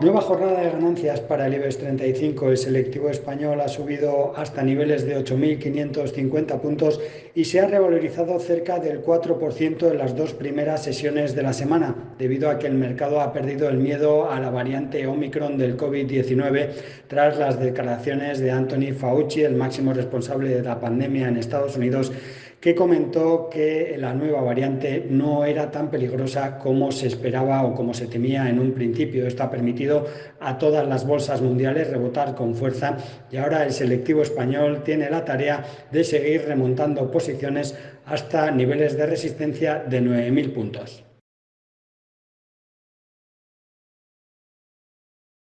Nueva jornada de ganancias para el IBEX 35. El selectivo español ha subido hasta niveles de 8.550 puntos y se ha revalorizado cerca del 4% en las dos primeras sesiones de la semana, debido a que el mercado ha perdido el miedo a la variante Omicron del COVID-19 tras las declaraciones de Anthony Fauci, el máximo responsable de la pandemia en Estados Unidos, que comentó que la nueva variante no era tan peligrosa como se esperaba o como se temía en un principio. Esto ha permitido a todas las bolsas mundiales rebotar con fuerza y ahora el selectivo español tiene la tarea de seguir remontando posiciones hasta niveles de resistencia de 9.000 puntos.